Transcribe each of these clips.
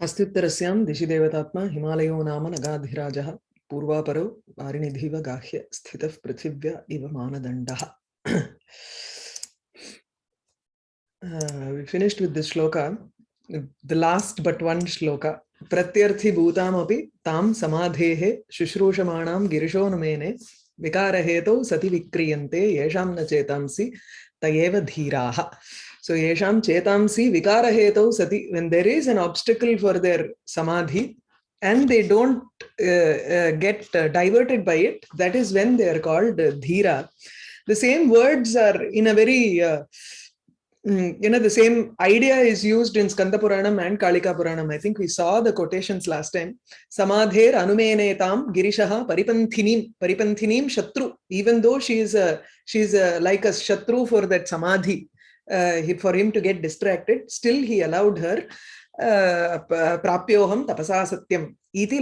हस्त्युत्तरस्यां दिशि देवतात्मा हिमालयो नाम नगाधिराजः पूर्वापरो वारिनिधिव गाह्य स्थितः पृथिव्या इव मानदण्डः Uh, we finished with this shloka. The last but one shloka. प्रत्यर्थि भूतामपि तां समाधेः शुश्रूषमाणां गिरिशोनुमेने विकारहेतौ सति विक्रियन्ते येषां न चेतांसि तयेव धीराः So yesham chetamsi vikarahetau sati, when there is an obstacle for their samadhi and they don't uh, uh, get uh, diverted by it, that is when they are called uh, dhira. The same words are in a very, uh, mm, you know, the same idea is used in Skanda Puranam and Kalika Puranam. I think we saw the quotations last time. Samadher anumenetam girishaha paripanthinim, paripanthinim shatru. Even though she is a, she is a, like a shatru for that samadhi, uh, for him to get distracted, still he allowed her prapyoham tapasa satyam iti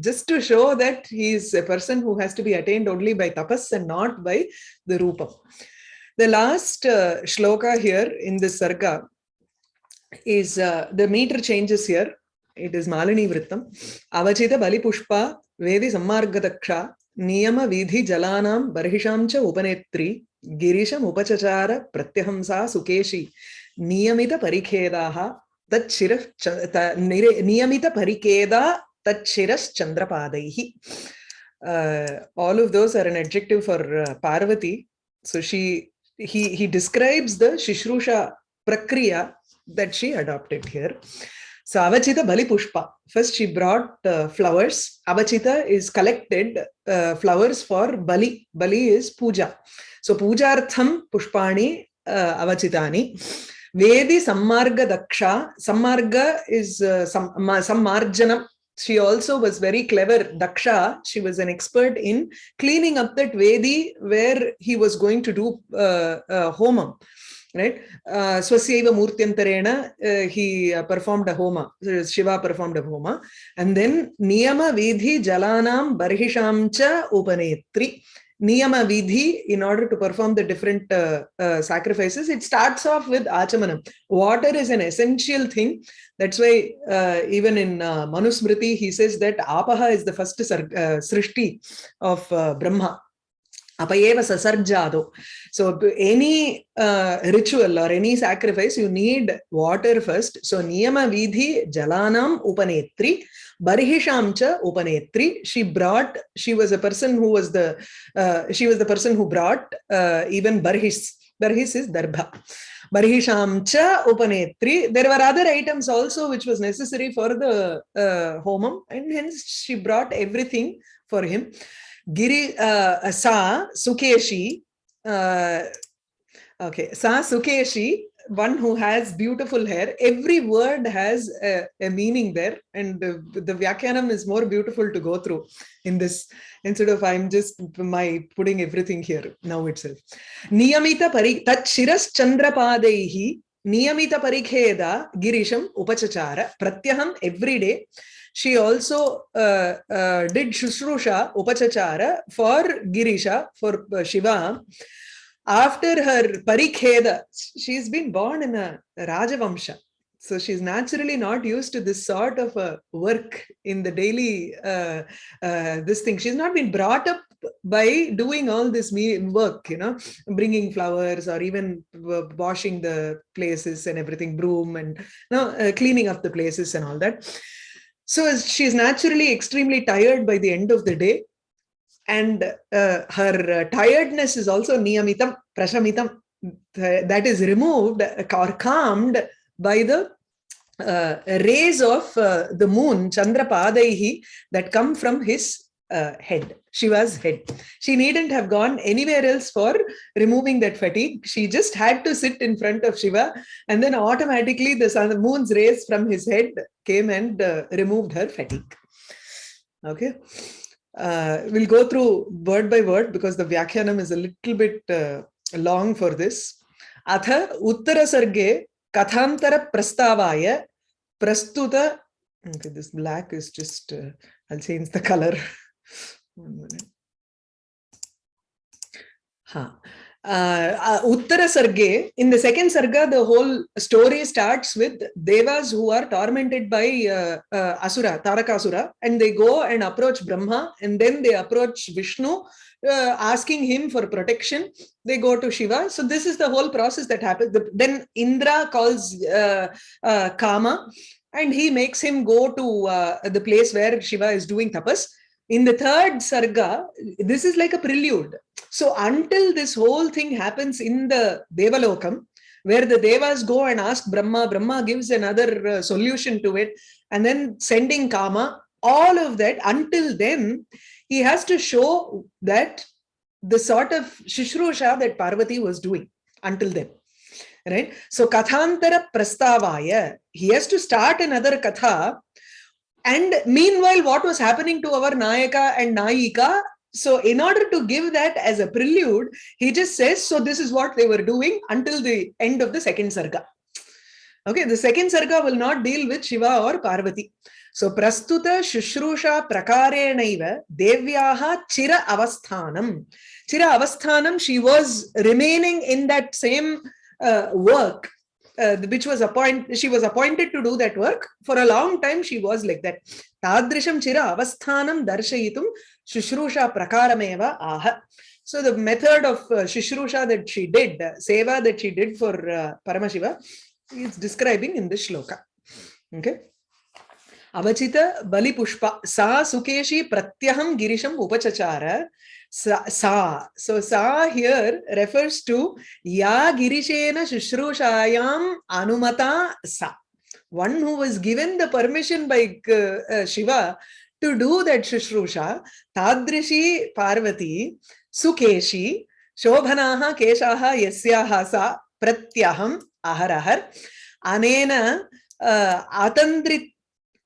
just to show that he is a person who has to be attained only by tapas and not by the rupa. The last uh, shloka here in this sarga is uh, the meter changes here. It is Malini Vrittam. Avachita Bali Pushpa Vedi Sammargadaksha नियम विधि जलानां बर्हिषां च उपनेत्री गिरीशम उपचचार प्रत्यहंसा, सुकेशी नियमित परिखेदाः नियमित परिखेदा तच्छिरः चंद्रपादैः all of those are an adjective for Parvati so she he he describes the शुश्रूषा प्रक्रिया that she adopted here so avachita bali pushpa first she brought uh, flowers avachita is collected uh, flowers for bali bali is puja So pujartham pushpani uh, avachitani. Vedi sammarga daksha. Sammarga is uh, sam, sammarjanam. She also was very clever. Daksha, she was an expert in cleaning up that Vedi where he was going to do uh, uh, homam. Right? Uh, swasyaiva murtyantarena uh, he uh, performed a homa. Shiva performed a homa. And then niyama vidhi jalanam barhisham cha upanetri. Niyama vidhi in order to perform the different uh, uh, sacrifices it starts off with achamanam. Water is an essential thing. That's why uh, even in uh, manusmriti he says that apaha is the first uh, srishti of brahma apayeva sasarjado so any uh, ritual or any sacrifice you need water first so niyama vidhi jalanam upanetri Barhishamcha Upanetri, she brought, she was a person who was the, uh, she was the person who brought uh, even Barhis. Barhis is Darbha. Barhishamcha Upanetri. There were other items also which was necessary for the uh, homam and hence she brought everything for him. Giri uh, Sa Sukeshi, uh, okay, Sa Sukeshi one who has beautiful hair. Every word has a, a meaning there and the, the vyakyanam is more beautiful to go through in this instead of i'm just my putting everything here now itself. Niyamita pari tat shiras chandrapadaihi niyamita parikheda girisham upachachara pratyaham every day she also uh, uh, did shushrusha upachachara for girisha for uh, shiva after her parikheda, she's been born in a Rajavamsha. So she's naturally not used to this sort of a work in the daily, uh, uh, this thing. She's not been brought up by doing all this work, you know, bringing flowers or even washing the places and everything, broom and you know, uh, cleaning up the places and all that. So she's naturally extremely tired by the end of the day and uh, her uh, tiredness is also niyamitam prashamitam that is removed or calmed by the uh, rays of uh, the moon chandrapadaihi that come from his uh, head shiva's head she needn't have gone anywhere else for removing that fatigue she just had to sit in front of shiva and then automatically the sun the moon's rays from his head came and uh, removed her fatigue okay uh, we'll go through word by word because the Vyakhyanam is a little bit uh, long for this. Atha Uttara Sarge Kathantara Prastavaya Prastuta. Okay, this black is just, uh, I'll change the color. Ha. uh, uh, Uttara Sarge, in the second Sarga, the whole story starts with Devas who are tormented by uh, uh, Asura, Tarakasura, and they go and approach Brahma, and then they approach Vishnu, uh, asking him for protection. They go to Shiva. So, this is the whole process that happens. The, then Indra calls uh, Kama, and he makes him go to the place where Shiva is doing tapas. In the third Sarga, this is like a prelude so until this whole thing happens in the Devalokam, where the Devas go and ask Brahma, Brahma gives another uh, solution to it, and then sending Kama, all of that, until then, he has to show that the sort of Shishrusha that Parvati was doing until then. Right? So Kathantara Prastavaya, he has to start another Katha and meanwhile, what was happening to our Nayaka and Nayika so in order to give that as a prelude, he just says, so this is what they were doing until the end of the second sarga. Okay, the second sarga will not deal with Shiva or Parvati. So prastuta shushrusha prakarenaiva devyaha chira avasthanam. Chira avasthanam, she was remaining in that same uh, work uh, which was appointed she was appointed to do that work for a long time she was like that tadrisham chira avasthanam darshayitum Shushrusha Prakarameva Aha. So the method of uh, Shushrusha that she did, uh, Seva that she did for uh, Paramashiva, is describing in this shloka. Okay. Avachita Bali Pushpa Sa Sukeshi Pratyaham Girisham Upachachara Sa. So Sa here refers to Ya Girishena Shushrusayam Anumata Sa. One who was given the permission by uh, uh, Shiva to do that Shushrusha, Tadrishi Parvati, Sukeshi, Shobhanaha Keshaha Yasyaha Sa Pratyaham Aharahar, Anena uh, Atandrit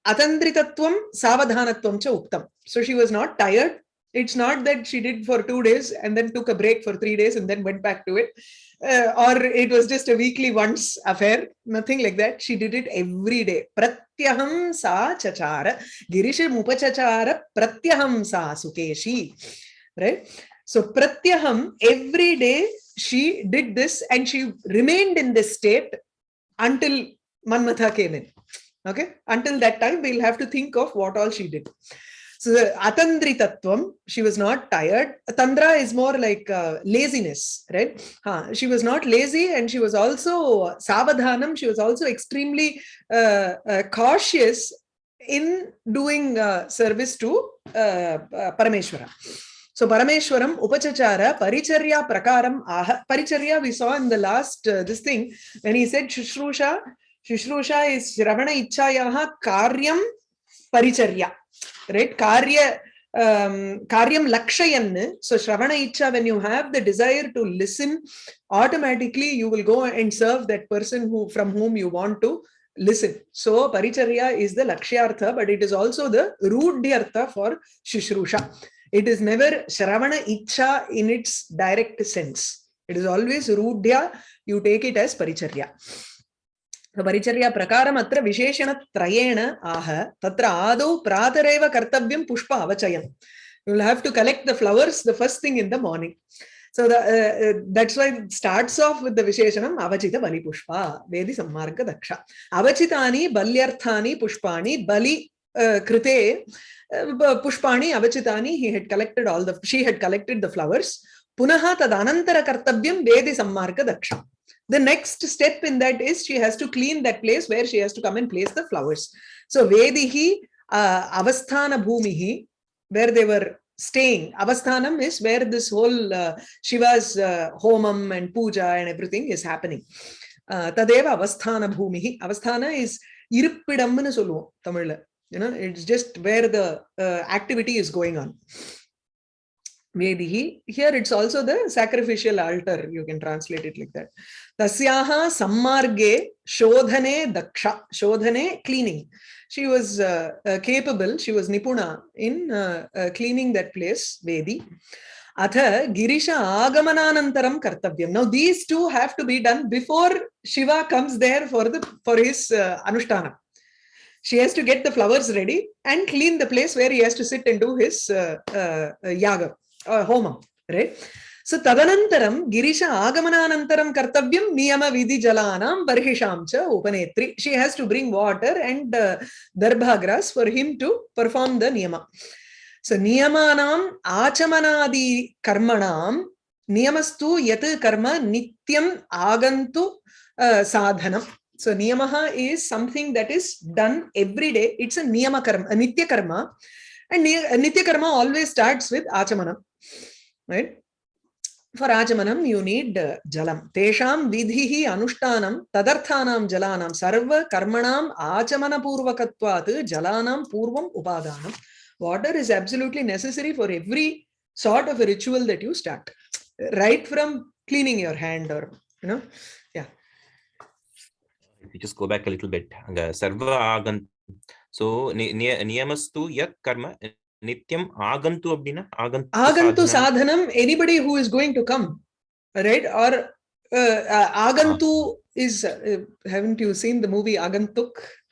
Atandritatvam Savadhanatvam Cha Uktam. So she was not tired. It's not that she did for two days and then took a break for three days and then went back to it. Uh, or it was just a weekly once affair, nothing like that. She did it every day. Pratyaham sa chachara, girisham upachachara, pratyaham sa sukeshi. Right? So pratyaham, every day she did this and she remained in this state until Manmatha came in. Okay? Until that time, we'll have to think of what all she did. So the Atandri Tattvam, she was not tired. Tandra is more like uh, laziness, right? Huh. She was not lazy and she was also Savadhanam, she was also extremely uh, uh, cautious in doing uh, service to uh, uh, Parameshwara. So Parameshwaram, Upachachara, Paricharya Prakaram, Aha. Paricharya we saw in the last, this thing, when he said Shushrusha, Shushrusha is Shravana Ichayaha Karyam Paricharya right? Karya um, karyam lakshayan so shravana icha when you have the desire to listen automatically you will go and serve that person who from whom you want to listen. So paricharya is the lakshyartha but it is also the rudhyartha for shishrusha it is never shravana icha in its direct sense. It is always rudhya. You take it as paricharya परिचर्या प्रकारम् अत्र विशेषणत्रयेण आह तत्र आदौ प्रातरेव कर्तव्यं पुष्प अवचयम् you will have to collect the flowers the first thing in the morning so the, uh, uh, that's why it starts off with the visheshanam avachita bali pushpa vedi sammarga daksha avachitani balyarthani pushpani bali uh, krite uh, pushpani avachitani he had collected all the she had collected the flowers punaha tad anantara kartavyam vedi sammarga daksha the next step in that is she has to clean that place where she has to come and place the flowers. So Vedihi uh, Avasthana Bhumihi, where they were staying. Avasthanam is where this whole uh, Shiva's uh, homam and puja and everything is happening. Uh, Tadeva Avasthana Bhumihi. Avasthana is Irupidamnu Tamil. You know, it's just where the uh, activity is going on. Vedihi. Here it's also the sacrificial altar. You can translate it like that. Tasyaha sammarge shodhane daksha. Shodhane, cleaning. She was uh, uh, capable, she was nipuna in uh, uh cleaning that place, Vedi. Atha Girisha Agamananantaram Kartavyam. Now these two have to be done before Shiva comes there for the for his uh, Anushtana. She has to get the flowers ready and clean the place where he has to sit and do his uh, yaga होम so तदनन्तरं गिरीश आगमनानन्तरं कर्तव्यं नियमविधिजलानां बर्हिषां च उपनेत्री she has to bring water and दर्भाग्रास for him to perform the niyama so नियमानाम् आचमनादिकर्मणां नियमस्तु यत कर्म नित्यम् आगंतु साधनं so niyama is something that is done every day it's a niyama karma nitya karma and nitya karma always starts with achamanam right? For Ajamanam, you need uh, Jalam. Tesham vidhihi anushtanam tadarthanam jalanam sarva karmanam ajamana purvakatvat jalanam purvam upadanam. Water is absolutely necessary for every sort of a ritual that you start, right from cleaning your hand or, you know, yeah. If you just go back a little bit, sarva agan. So, niyamastu yak karma யத் கர்ம நித்யம் ஆகந்து அப்படின்னா ஆகந்து Agantu சாதனம். sadhanam, anybody who is going to come, right? Or uh, uh, Agantu is, uh, haven't you seen the movie Agantuk?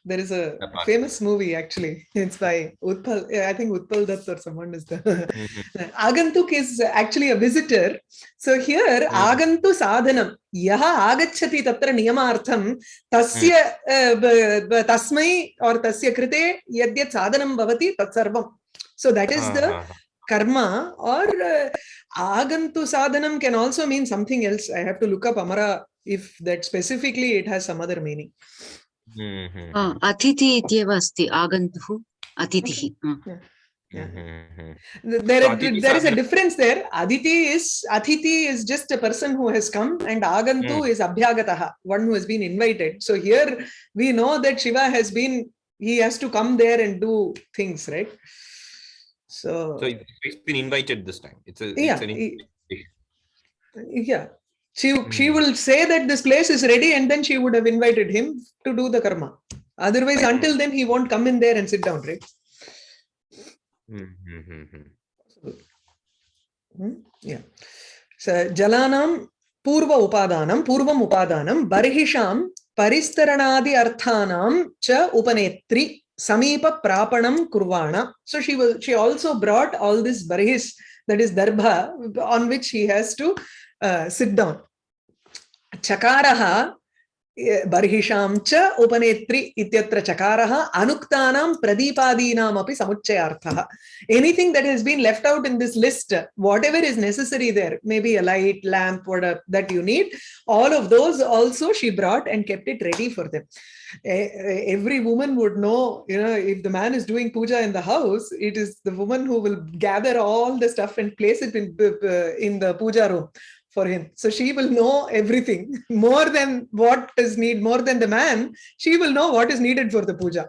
There is a Apart. famous movie actually. It's by Utpal. yeah, I think Utpal Dutt or someone is the. Mhm. Agantuk is actually a visitor. So here, Mm. Agantu sadhanam. Yaha agachati tatra niyamartham tasya uh, b- b- tasmai or tasya krite yadyat sadhanam bhavati tatsarvam. So that is the uh-huh. karma or uh, agantu sadhanam can also mean something else. I have to look up Amara if that specifically it has some other meaning. Mm-hmm. Uh, atiti ityeva asti agantuhu. Uh. Mm-hmm. There, there is a difference there. Aditi is Atiti is just a person who has come, and Agantu mm. is Abhyagataha, one who has been invited. So here we know that Shiva has been he has to come there and do things, right? So, So it's been invited this time. It's a yeah, it's an invitation. yeah. She, she Mm. will say that this place is ready, and then she would have invited him to do the karma. Otherwise, Mm. until then, he won't come in there and sit down, right? Mhm, mhm. Hmm? Yeah. So Jalanam Purva Upadanam, Purvam Upadanam, Barhisham Paristaranadi Arthanam Cha Upanetri Samipa Prapanam Kurvana. So she was she also brought all this barhis, that is darbha, on which he has to uh, sit down. Chakaraha बर्हिषां च उपनेत्री इत्यत्र चकारः अनुक्तानां प्रदीपादीनामपि समुच्चयार्थः anything that has been left out in this list whatever is necessary there maybe a light lamp whatever that you need all of those also she brought and kept it ready for them E- e- every woman would know you know if the man is doing puja in the house it is the woman who will gather all the stuff and place it in the- in the puja room for him. So she will know everything more than what is need, more than the man. She will know what is needed for the puja.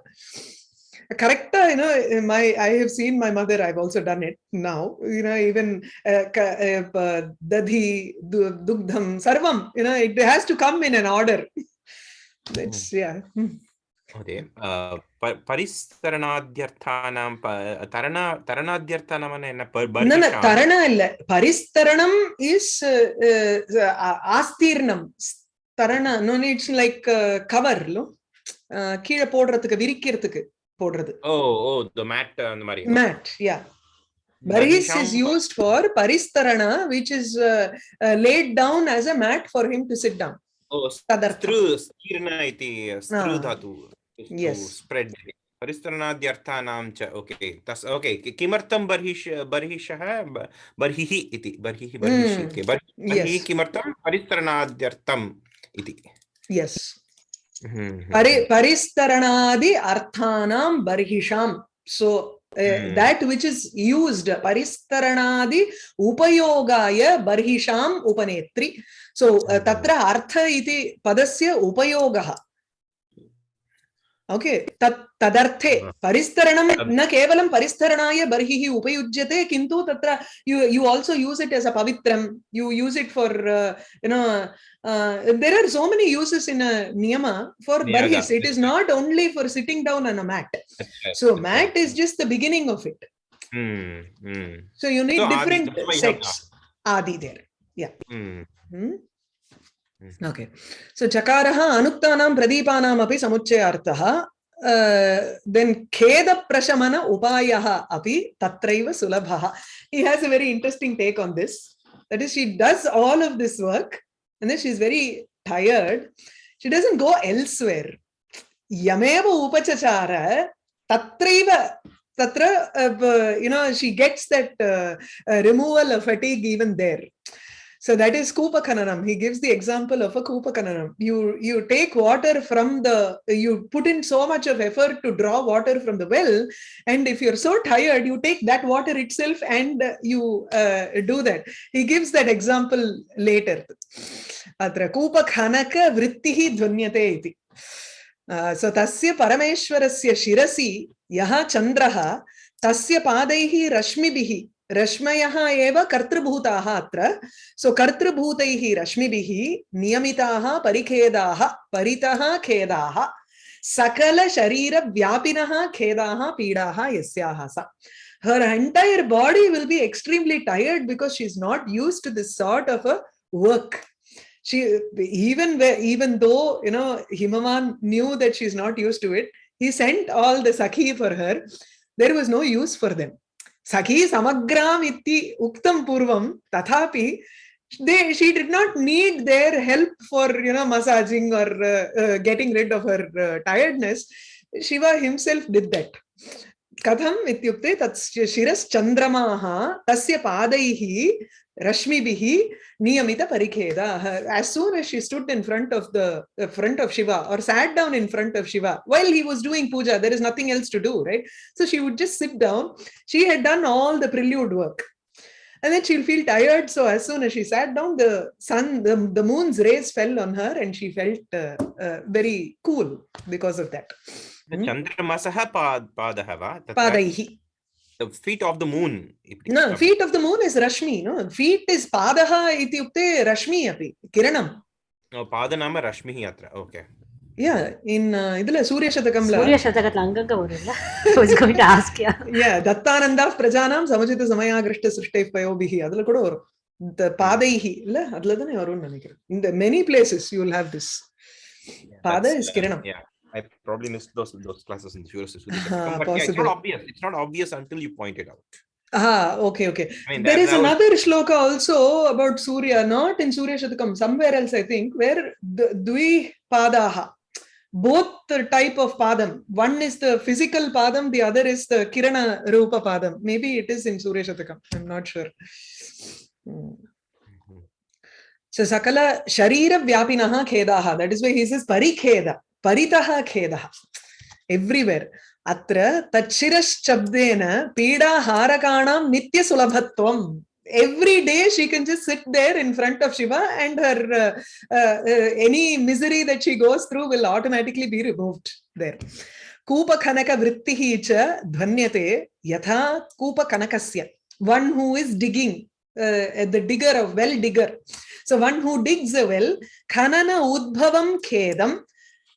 Correct, you know, my I have seen my mother. I've also done it now. You know, even uh, ka- uh, uh, dadhi, dugdham, sarvam. You know, it has to come in an order. That's yeah. Hmm. महोदय अ, प- परिस्तरणाद्यर्थानां प- तरण तरणाद्यर्थानां என்ன ப- No, no, பர்ஹிஷாம்? tarana illa. Paristaranam is uh, uh, uh, astirnam. Tarana, no, no, it's like uh, cover, no? Uh, கீழே போடுறதுக்கு விரிக்கிறதுக்கு போடுறது ஓ ஓ the mat அந்த மாதிரி mat yeah barhis is பர்ஹிஷாம் used for paristarana which is uh, uh, laid down as a mat for him to sit down परिस्तरणाद्यर्थानां च okay तस् okay किमर्थं बर्हिष बर्हिषः बर्हिः इति बर्हिः hmm. बर्हिः किमर्थं? परिस्तरणाद्यर्थम् इति। Yes hmm, hmm. परि परिस्तरणादि अर्थानां बर्हिषां। So uh, Hmm. that which is used paristaranaadi upayogaya barhisham upanetri. So uh, Hmm. tatra artha iti padasya upayogaha. Okay तदर्थे परिस्तरणं न केवलं परिस्तरणाय बर्हिः उपयुज्यते किन्तु तत्र you you also use it as a पवित्रं you use it for you know there are so many uses in niyama for बर्हिस it is not only for sitting down on a mat so mat is just the beginning of it so you need different sets आदि there yeah okay so चकार अनुक्ता प्रदीपना समुच्चयाथ then खेद प्रशमन उपाय अभी त्रव सुलभ he has very interesting take on this that she does all of this work and she is very tired she doesn't go एलवेर यमेव उपचार त्रव त्र you know she gets that removal fatigue even there So that is Kupakananam. He gives the example of a Kupakananam. You, you take water from the, you put in so much of effort to draw water from the well. And if you're so tired, you take that water itself and uh, you uh, do that. He gives that example later. Atra Kupakanaka vrittihi dhvanyate iti. Uh, so tasya parameshwarasya shirasi yaha chandraha tasya padaihi rashmibihi रश्मयः एव कर्तृभूताः अत्र सो कर्तृभूतैः रश्मिभिः नियमिताः परिखेदाः परितः खेदाः सकलशरीरव्यापिनः खेदाः पीडाः यस्याः सा her entire body will be extremely tired because she's not used to this sort of a work she even where even though you know himavan knew that she's not used to it he sent all the sakhi for her there was no use for them सखी समग्राम इति उक्तम पूर्वम तथापि they she did not need their help for you know massaging or getting rid of her tiredness Shiva himself did that कथम इत्युक्ते तत् शिरश्चंद्रमा तस्य पादैः Rashmi Bihi Niyamita Parikheda. As soon as she stood in front of the uh, front of Shiva or sat down in front of Shiva while he was doing puja, there is nothing else to do, right? So she would just sit down. She had done all the prelude work. And then she'll feel tired. So as soon as she sat down, the sun, the, the moon's rays fell on her and she felt uh, uh, very cool because of that. Chandra Masaha Padahava. Padaihi. The feet of the moon no feet of the moon is rashmi no feet is padaha ityukte rashmi api kiranam no pada nama rashmi atra okay yeah in uh, idla surya shatakam la surya shatakatla anganga varilla i was going to ask yeah yeah dattananda prajanam samajita samayagrishta srishte payobihi adula kuda varum the padaihi illa adula thane varum nenikiren in the many places you will have this yeah, pada is kiranam yeah I probably missed those those classes in the Surya Uh, but yeah, it's not obvious. It's not obvious until you point it out. ah okay okay I mean, there is another shloka also about surya not in surya shatakam somewhere else i think where the dvi padaha both the type of padam one is the physical padam the other is the kirana rupa padam maybe it is in surya shatakam i'm not sure Hmm. Mhm. So sakala sharira vyapinaha khedaha. That is why he says parikheda. Everywhere. Atra tachiraschabdena pida harakanam nitya sulabhatvam. Every day she can just sit there in front of Shiva and her uh, uh, uh, any misery that she goes through will automatically be removed there. कूपखनक वृत्तिः च ध्वन्यते यथा कूपकनकस्य one who is digging uh, the digger of well digger so one who digs a well khanana udbhavam khedam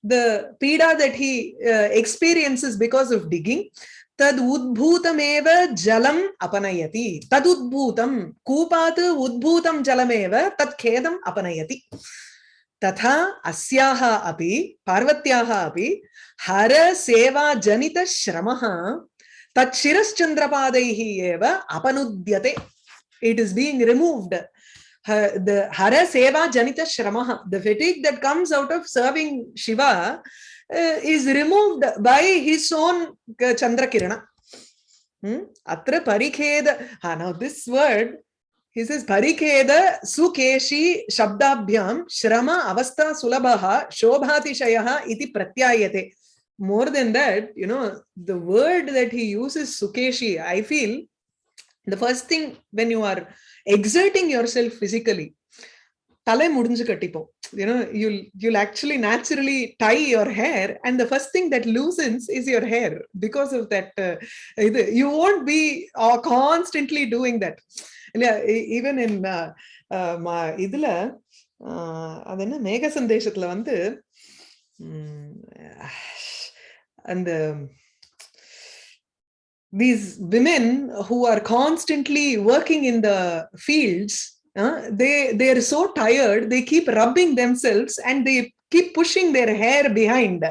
the pida that he uh, experiences because of digging तदुद्भूतमेव जलम अपनयति तदुद्भूतम कूपात् उद्भूतं जलमेव तत्खेदम् अपनयति तथा अस्याः अपि पार्वत्याः अपि हरसेवाजनितश्रमः तच्छिरश्चन्द्रपादैः एव अपनुद्यते it is being removed The hara seva janita shramaha the fatigue that comes out of serving shiva uh, is removed by his own uh, chandra kirana hmm? atra parikheda ah, now this word he says parikheda sukeshi shabdabhyam shrama avastha sulabha shobhatishayah iti pratyayate more than that you know the word that he uses sukeshi i feel the first thing when you are exerting yourself physically தலை முடிஞ்சு கட்டிப்போம். You know you'll you'll actually naturally tie your hair and the first thing that loosens is your hair because of that இது you won't be constantly doing that இல்லையா? Even in இதுல அது என்ன? மேக சந்தேஷத்துல வந்து அந்த these women who are constantly working in the fields uh, they they are so tired they keep rubbing themselves and they keep pushing their hair behind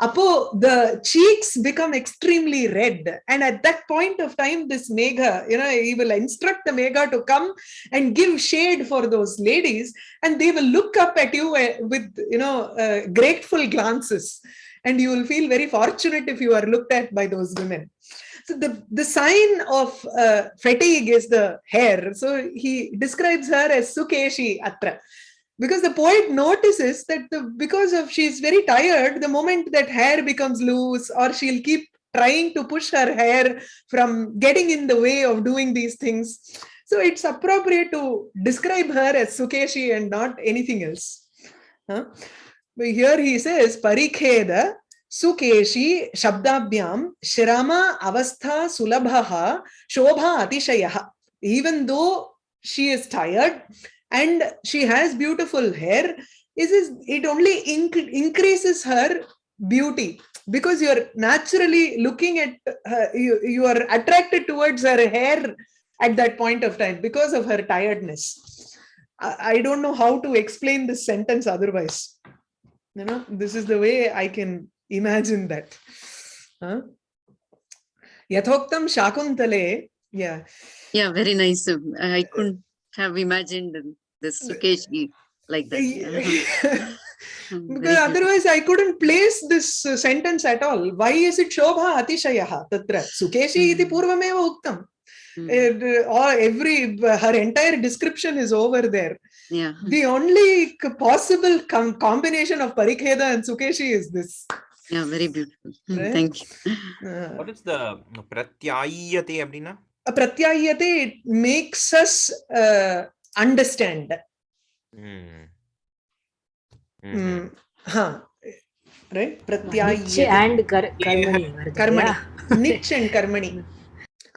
Apo, the cheeks become extremely red. And at that point of time, this Megha, you know, he will instruct the Megha to come and give shade for those ladies, and they will look up at you uh, with, you know, uh, grateful glances. And you will feel very fortunate if you are looked at by those women. So the, the sign of uh, fatigue is the hair. So he describes her as Sukeshi Atra because the poet notices that the, because of she's very tired the moment that hair becomes loose or she'll keep trying to push her hair from getting in the way of doing these things so it's appropriate to describe her as sukeshi and not anything else huh? But here he says parikheda sukeshi shabdabhyam Shirama avastha sulabha shobha atishayah even though she is tired and she has beautiful hair it only inc increases her beauty because you're naturally looking at her you, you are attracted towards her hair at that point of time because of her tiredness. I, I don't know how to explain this sentence otherwise you know this is the way i can imagine that huh? yathoktam shakuntale yeah Yeah, very nice. I couldn't have imagined this Sukeshi like that. Hmm, because otherwise I couldn't place this uh, sentence at all. Why is it Shobha Atishayaha Tatra? Sukeshi iti Hmm. purvameva uktam. Mm. It, or every uh, her entire description is over there. Yeah. The only possible com combination of Parikheda and Sukeshi is this. Yeah, very beautiful. Hmm, right? Thank you. Uh. What is the pratyayate, Abdina? Pratyayate makes us uh, understand. Mm. Mm. -hmm. Huh. Right? Pratyayya. Niche and kar karmani. Yeah. Karmani. Yeah. Nich and karmani.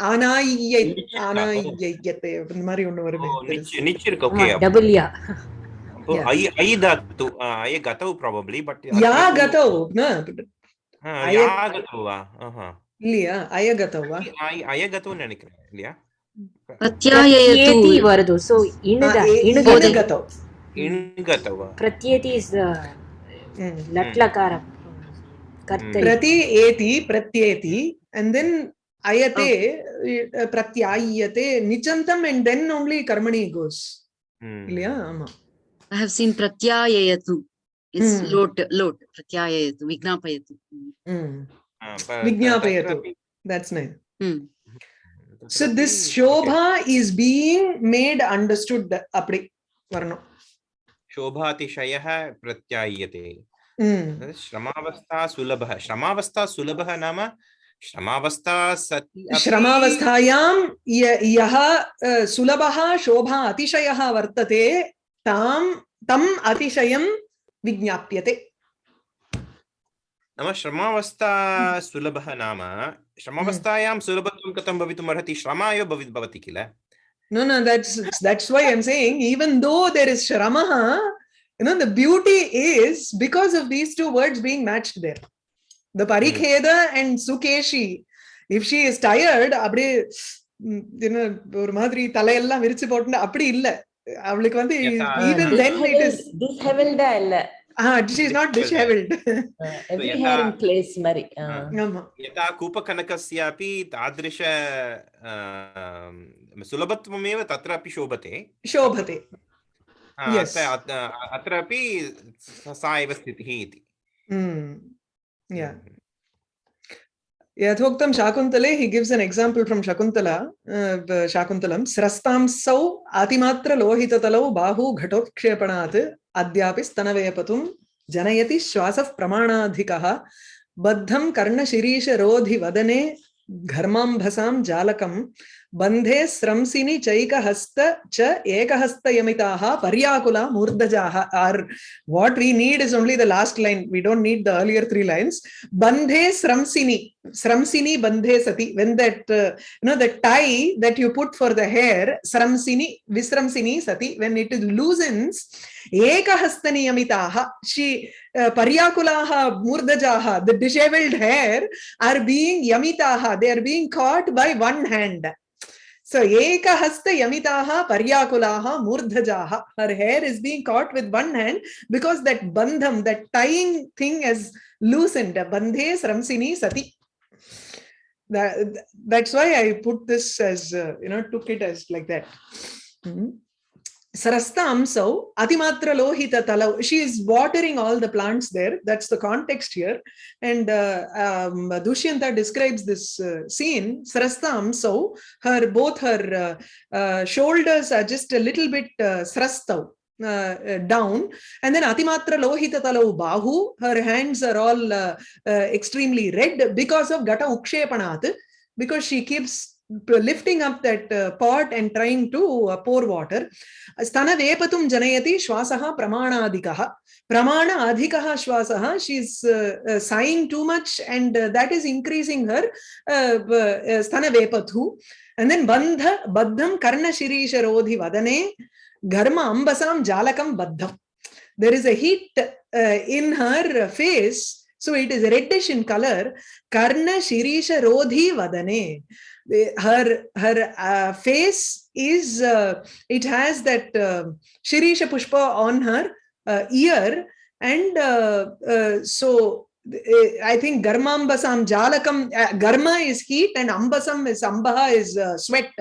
ஆனாயை Niche. ஆனாயத்தை இந்த மாதிரி ஒண்ணு ஓ, வருமே நிச் நிச் இருக்கு ஆமா, okay double யா. Yeah. ஐ ஐ தாத்து ஐ கதவு probably but யா கதௌ ந அய- யா கதவா ஆஹா இல்லையா அயகதவா ஐ அயகதவுன்னு நினைக்கிறேன் இல்லையா Pratyayayatu. Pratyeti வருது. So, இணுக- இணுக- இணுகதௌ இன்கதவா Pratyeti is the Mm. லட்லகாரம். கர்த்தரி. பிரதி ஏதி பிரத்யேதி and then ayate uh, pratyayate nijantam and then only karmani goes இல்லையா ஆமா I have seen Pratyayayatu. It's Hmm. lot, lot. Pratyayayatu. Vignapayatu. Hmm. Mm. Vignapayatu. that's nice Hmm. so this shobha is being made understood அப்படி வரணும் शोभातिशयः प्रत्याय्यते Mm. श्रमावस्था सुलभः श्रमावस्था सुलभः नाम श्रमावस्था सति श्रमावस्थायां यः सुलभः शोभा अतिशयः वर्तते तां तम् अतिशयं विज्ञाप्यते नाम श्रमावस्था सुलभः नाम श्रमावस्थायां सुलभत्वं कथं भवितुम् अर्हति श्रमा एव भवि भवति किल no no that's that's why i'm saying even though there is shramaha you know the beauty is because of these two words being matched there the parikheda and sukeshi if she is tired அப்படியே ம், you know ஒரு மாதிரி தலையெல்லாம் விரிச்சு போட்டு அப்படி இல்ல அவளுக்கு வந்து Yes, ah. even then it is டிஸ்ஹெவல்டா இல்ல ah she is not disheveled every यथा- ஹேர் இன் பிளேஸ் மாதிரி ஆ. ஆமா यथा कूपकनकस्यापि तादृश आम्, सुलभत्वमेव तत्रापि शोभते शोभते हा, Yes. अत्र अत्र- अत्रापि स- सा एव स्थितिः इति mm. yeah यथोक्तं शाकुन्तले he gives an example from shakuntala uh, b- shakuntalam स्रस्तांसौ अतिमात्रलोहिततलौ बाहु घटोत्क्षेपणात् अद्यापि स्तनवेपतुं जनयति श्वासः प्रमाणाधिकः बद्धं कर्णशिरीशरोधिवदने घर्माम्भसां जालकं बंधे श्रमसिनी चैक हस्त च एक हस्त यमिता पर्याकुला मूर्धजा are. What we need is only the last line we don't need the earlier three lines बंधे श्रमसिनी श्रमसिनी बंधे सती। When that no that tie that you put for the hair श्रमसिनी विश्रमसिनी सती। वेन इट इज़ लूजन्स एक हस्त नियमिता she, पर्याकुला, मूर्धजा the dishevelled hair are being Yamita they are being caught by one hand So ekahasta yamitaha paryakulaha murdhajaha. Her hair is being caught with one hand because that bandham, that tying thing has loosened. Bandhe sramsini sati. That, that's why I put this as, uh, you know, took it as like that. Mhm. Sarasta Amsau, Atimatra Lohita Talau. She is watering all the plants there. That's the context here. And uh, um, Dushyanta describes this uh, scene. Sarasta Amsau, her both her uh, uh, shoulders are just a little bit uh, srastau. Uh, uh, down and then atimatra lohita talau bahu her hands are all extremely red because of gata ukshepanat because she keeps lifting up that uh, pot and trying to uh, pour water. Stana vepatum janayati shwasaha pramana adhikaha. Pramana adhikaha shwasaha. She's uh, uh, sighing too much and uh, that is increasing her uh, stana vepathu. And then bandha baddham karna shirisha rodhi vadane gharma ambasam jalakam baddham. There is a heat in her face. So it is reddish in color. Karna shirisha rodhi vadane her her uh, face is uh, it has that uh, shirisha pushpa on her uh, ear and uh, uh, so uh, i think garmambasam jalakam garma is heat and ambasam is ambaha is sweat.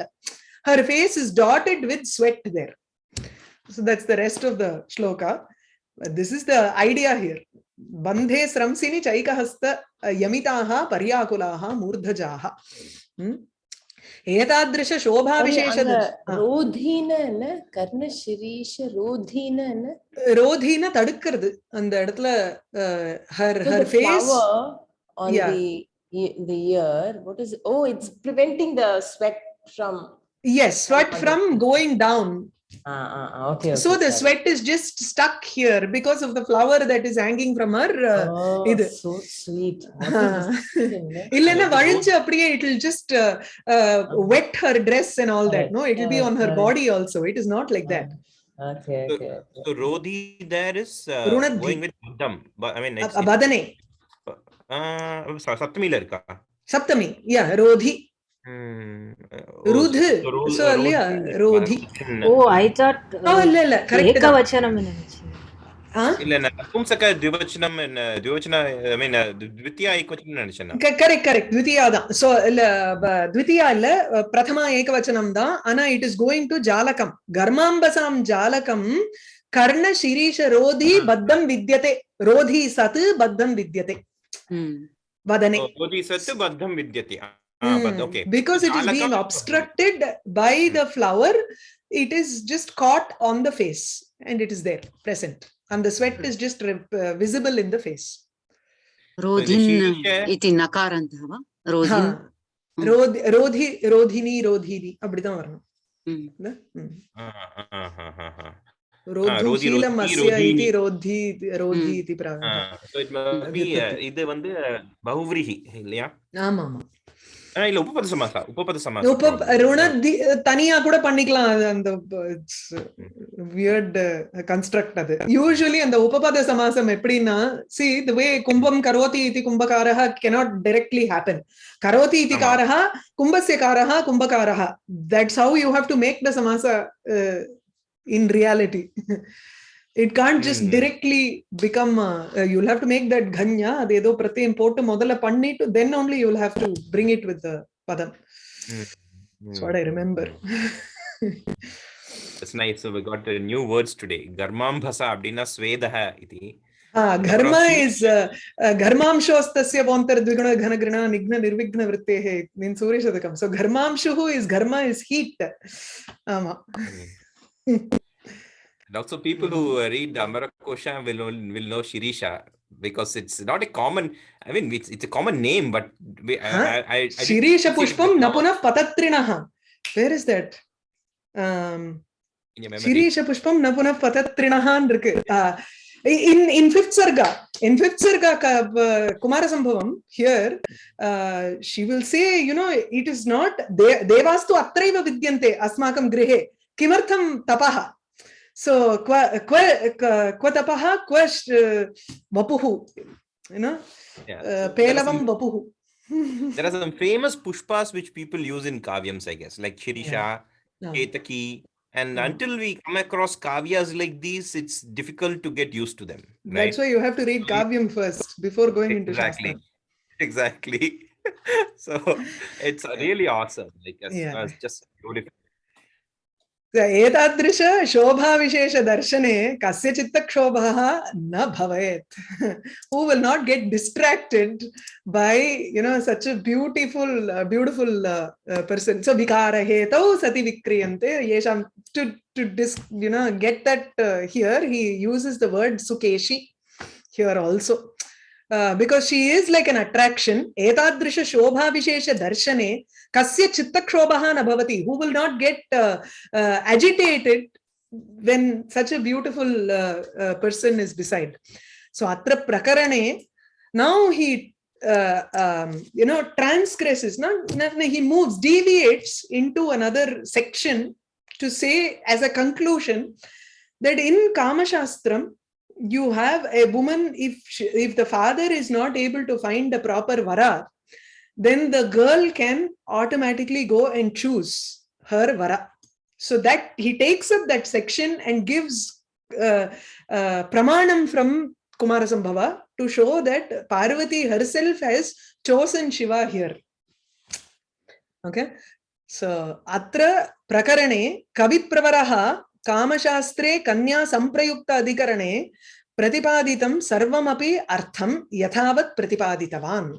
Her face is dotted with sweat there. So that's the rest of the shloka. This is the idea here. Chaikahasta uh, yamitaha paryakulaha murdhajaha. Hmm? एतादृश शोभाविशेष ரோதீன என்ன கர்ண சிரீஷ ரோதீன என்ன ரோதின தடுக்கிறது அந்த இடத்துல her So her the face flower on Yeah. the e- the ear what is oh it's preventing the sweat from S sweat from going down ah, ah, ah, okay, so okay, the sorry. sweat is just stuck here because of the flower that is hanging from her uh, oh, இது. so sweet What a decision, eh? இல்லைன்னா அது வழிஞ்சு அப்படியே it will just uh, uh, wet her dress and all that Correct, no it will be on her correct, body also it is not like that okay So- okay, okay. So Rodhi there is uh, Runadhi. going with Buddham. But I mean, it's, a- வதனே uh, ச- சப்தமில இருக்கா சப்தமி yeah ரோதி Hmm, uh, ருது. so ro- So, இல்லையா? Rodhi- ரோதி. O I thought oh இல்ல இல்ல correct ஏகவச்சனம் நினைச்சேன் இல்ல நான் நபும்சக த்விவச்சனம் என்ன த்விவச்சன ஐ மீன் த்வித்தியா ஏகவச்சனம் நினைச்சேன் நான். கரெக்ட் கரெக்ட் த்விதியா தான் சோ இல்ல ப- த்விதியா இல்ல அஹ், பிரதமா ஏகவச்சனம் தான் ஆனா இட் இஸ் கோயிங் டு ஜாலகம் கர்மாம்பசாம் ஜாலகம் கர்ண சிரீஷ ரோதி ஆ. பத்தம் வித்யதே ரோதி சத் பத்தம் வித்யதே Hmm. வதனே So, Rodhi sat baddham vidyate. Ah, but hmm. okay. Because it is being obstructed by the flower, it is just caught on the face and it is there, present. And the sweat is just uh, visible in the face. Rodhin iti nakarandhava. Rodhin. ரோதி ரோதினி ரோதினி அப்படிதான் வரணும் இது வந்து bahuvrihi இல்லையா ஆமா mama. இல்ல உபபத சமாசா உபபத உப சமாசா. ருணதி தனியா கூட பண்ணிக்கலாம். அந்த வியர்ட் கன்ஸ்ட்ரக்ட் அது. யூஸ்வலி அந்த உபபத சமாசம் எப்படின்னா சி த வே கும்பம் கரோதி இதி கும்பகாரः cannot directly happen. கரோதி இதி. காரः கும்பस्य காரः கும்பகாரः that's how you have to make the samasa uh, in reality. it can't just mm. directly become uh, uh, you'll have to make that ghanya adedo prati import modala pannittu then only you'll have to bring it with the padam mm. that's what i remember it's nice so we got the new words today garmambhasa abdina swedaha iti ಘರ್ಮ is ಘರ್ಮಾಂಶೋಸ್ತಸ್ಯ ವಂತರ್ದ್ವಿಗುಣ ಘನ ಗೃಣ ನಿಘ್ನ ನಿರ್ವಿಘ್ನ ವೃತ್ತೇ ನಿನ್ ಸೂರ್ಯ ಶತಕಂ And also people who uh, read Amara Kosha will know, will know Shirisha because it's not a common, I mean, it's, it's a common name, but we, I, Huh? I, I, I didn't Shirisha see it Pushpam before Napuna Patatrinaha. Where is that? Um, in your memory. Shirisha Pushpam Napuna Patatrinaha இருக்கு. Uh, in in fifth sarga in fifth sarga ka- uh, kumara sambhavam here uh, she will say you know it is not de- devastu atraiva vidyante asmakam grihe kimartham tapaha so kwa kwa tapaha sh- uh, vapuhu you know Yeah. uh, So there are pelavam vapuhu there are some famous pushpas which people use in kavyams, I guess, like Shirisha, No. Ketaki. And until we come across kavyas like these, it's difficult to get used to them. Right? That's why you have to read Kavyam first before going into exactly. Shastra. Exactly. so it's really awesome. Like Yeah. it's just beautiful. एतादृश शोभाविशेषदर्शने कस्य चित्तक्षोभः न भवेत्. Who will not get distracted by you know such beautiful beautiful person so विकार विकारहेतौ सति विक्रियन्ते येषां to to this no get that here he uses the word Sukeshi here also uh, because she is like an attraction. Etadrisha shobha vishesha darshane kasya chittakshobaha na bhavati. Who will not get uh, uh, agitated when such a beautiful person is beside? So atra prakarane now he um, you know transgresses. No, no, no, he moves deviates into another section to say as a conclusion that in kamashastram you have a woman if she, if the father is not able to find the proper vara then the girl can automatically go and choose her vara. So that he takes up that section and gives uh, uh, pramanam from kumarasambhava to show that parvati herself has chosen shiva here. Okay? So atra prakarane kavipravaraha कामशास्त्रे कन्या संप्रयुक्त अधिकरणे प्रतिपादितं सर्वमपि अर्थं यथावत् प्रतिपादितवान्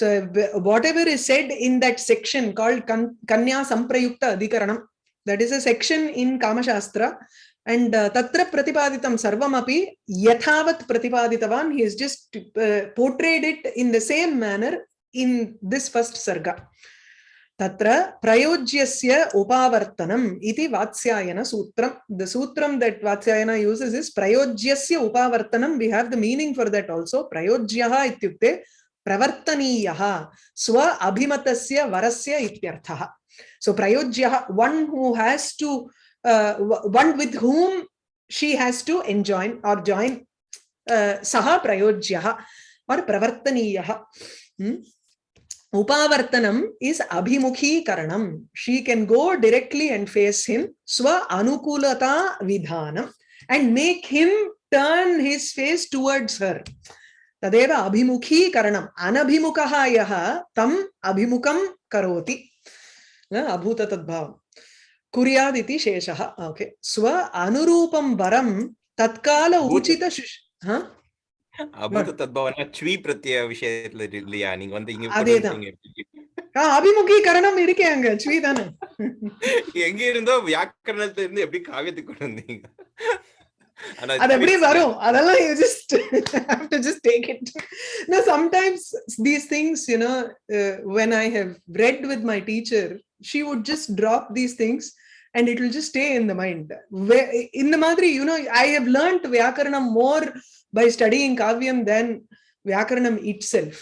in that section called kan- kanya samprayukta adhikaranam that is a section in kama shastra and uh, tatra pratipaditam sarvamapi yathavat pratipaditavan he has just uh, portrayed it in the same manner in this first sarga तत्र प्रयोज्यस्य उपावर्तनम् इति वात्स्यायन सूत्रम् the सूत्रम् that Vatsyayana uses is प्रयोज्यस्य उपावर्तनम्. We have the meaning for that also प्रयोज्यः इत्युक्ते प्रवर्तनीयः, स्व अभिमतस्य, वरस्य इत्यर्थः. So प्रयोज्यः one who has to one with whom she has to enjoy or join सः प्रयोज्यः और प्रवर्तनीयः. Hmm? Upavartanam is abhimukhi She can go directly and face him, swa anukulata vidhanam, and make him turn his face towards her. Tadeva abhimukhi karanam. Anabhimukaha yaha tam abhimukam karoti. Abhuta tadbhavam. Sheshaha. Okay. Swa anurupam varam tatkala uchita shish. Huh? அபூத தத்பவன Sri பிரத்ய விஷயத்துல இல்லையா நீங்க வந்து இங்க அதேதான். அபிமுகீகரணம் இருக்கே அங்க தானே எங்க இருந்தோ வியாக்கரணத்துல இருந்து எப்படி காவியத்துக்கு கொண்டு வந்தீங்க ஆனா அது எப்படி twist- வரும் அதெல்லாம் these things you know uh, when i have read with my teacher she would just drop these things and it will just stay in the mind Where- in the madri you know i have learnt vyakaranam more by studying Kavyam than Vyakaranam itself.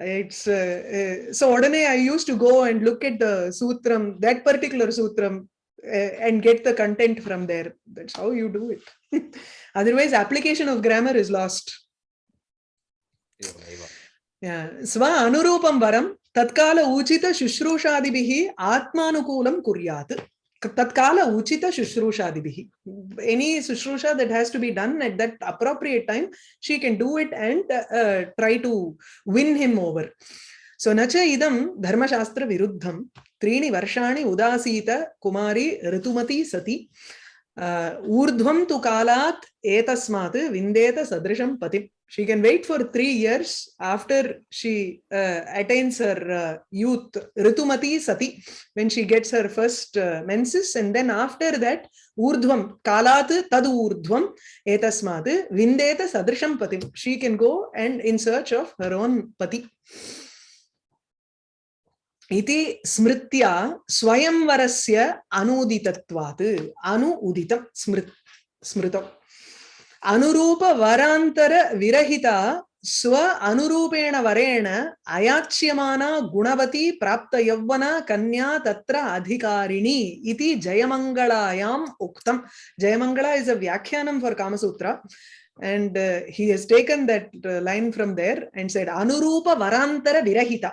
It's uh, uh, so Odane, I used to go and look at the sutram, that particular sutram, uh, and get the content from there. That's how you do it. Otherwise, application of grammar is lost. Yeah. Sva anurupam varam tatkala uchita shushrushaadibihi atmanukulam kuryat. Tatkala uchita shushrushadibhi any shushrusha that has to be done at that appropriate time she can do it and uh, uh, try to win him over so nacha idam dharmashastra viruddham त्रीणि वर्षाणि उदासीत कुमारी ऋतुमती सति uh, ऊर्ध्वं तु कालात् एतस्मात् विन्देत सदृशं पतिम् she can wait for three years after she uh, attains her uh, youth ritumati sati when she gets her first uh, menses and then after that urdhvam kalat tad urdhvam etasmat vindeta sadrisham patim she can go and in search of her own pati इति स्मृत्या स्वयंवरस्य अनुदितत्वात्। अनु उदितं स्मृत्। स्मृतम् अनुरूप वरान्तर विरहिता स्व अनुरूपेण वरेण अयाच्यमाना गुणवती प्राप्त यौवना कन्या तत्र अधिकारिणी इति जयमङ्गलायाम् उक्तम् जयमङ्गला is a व्याख्यानं for Kamasutra And uh, he has taken that uh, line from there and said, Anurupa Varantara Virahita.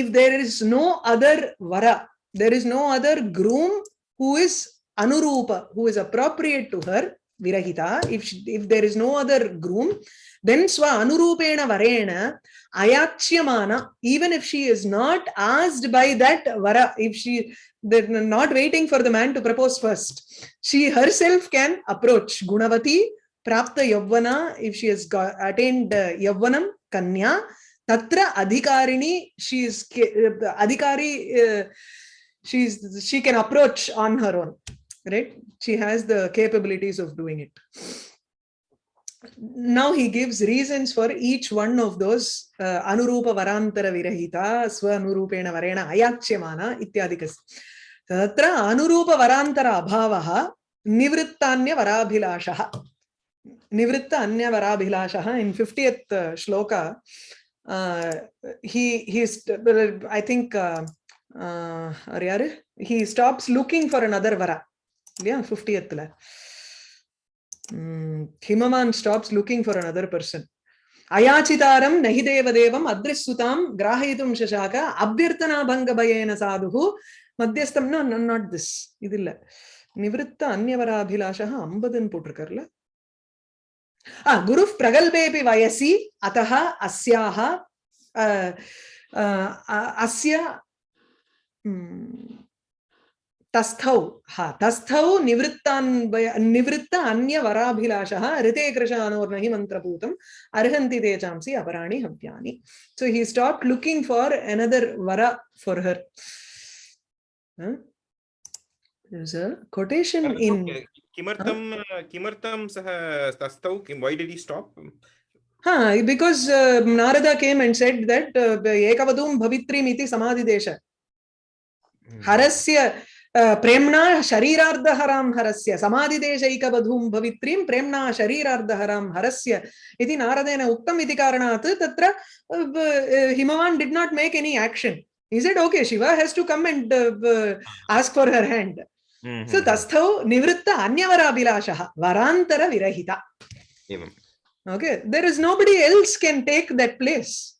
If there is no other Vara, there is no other groom who is Anurupa, who is appropriate to her, Virahita. If, she, if there is no other groom, then Swa Anurupena Varena Ayachyamana, even if she is not asked by that Vara, if she they're not waiting for the man to propose first, she herself can approach Gunavati, Prapta Yavvana, if she has got, attained uh, Yavvanam, Kanya, Tatra Adhikarini, she is Adhikari, uh, she can approach on her own, right? She has the capabilities of doing it. Now he gives reasons for each one of those uh, Anurupa Varantara Virahita, Swanurupena Varena Ayakchyamana, Ityadikas. Tatra Anurupa Varantara Abhavaha, Nivrittanya Varabhilashaha. Nivritta Anya Varabhilashaha in 50th uh, shloka. Uh, he he's I think uh, uh, அவர் யாரு? He stops looking for another வரா இல்லையா? ஃபிஃப்டியத்தில் Himavan stops looking for another person அயாச்சிதாரம் நகி தேவதேவம் அத்ரிசுதாம் கிராஹயிதும் சசாக அபியர்த்தனா பங்க பயேன சாதுகு மத்தியஸ்தம்னா not this இது இல்லை. நிவிருத்த அந்நியவராபிலாஷா ஐம்பதுன்னு போட்டிருக்காருல गुरु प्रगल्भेऽपि वयसि अतः अस्याः अस्य तस्थौ निवृत्त अन्यवराभिलाषः ऋते कृशानोर्नहि मन्त्रभूतम् अर्हन्ति ते चांसि अपराणि हव्यानि। So he stop looking for another were for her There's a quotation in किमर्थं हाँ। किमर्थं सः तस्थौ? किं वै डिड् हि स्टाप् हा because Narada came and said that एकवधूं भवित्रीम् इति समाधिदेश। हम्म। हरस्य प्रेम्णा शरीरार्धहरां हरस्य समाधिदेशैकवधूं भवित्रीं प्रेम्णा शरीरार्धहरां हरस्य इति नारदेन उक्तम् इति कारणात् तत्र Himavan did not make any action is it okay Shiva has to come and ask for her hand So, तस्थौ निवृत्त अन्यवराभिलाषः वरान्तर विरहिता. एवम् Okay, there is nobody else can take that place.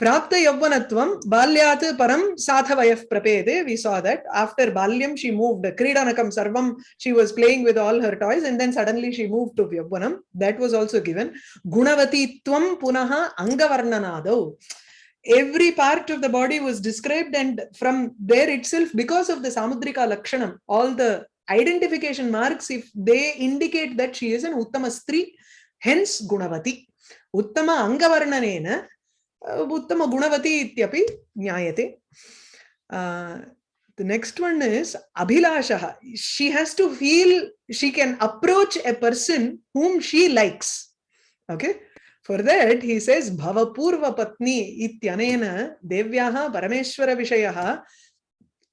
प्राप्त यौवनत्वं बाल्यात् परं साधवयः प्रपेदे we saw that after balyam she moved क्रीडनकं सर्वं she was playing with all her toys and then suddenly she moved to यौवनं that was also given गुणवतीत्वं पुनः अङ्गवर्णनादौ every part of the body was described and from there itself because of the samudrika lakshanam all the identification marks if they indicate that she is an uttamastri, hence gunavati. Uttama angavarnanena uh, uttama gunavati ityapi nyayate. Uh, the next one is abhilashaha. She has to feel she can approach a person whom she likes. Okay? For that, he says, Bhavapurva Patni ityanena devyaha parameshwara vishayaha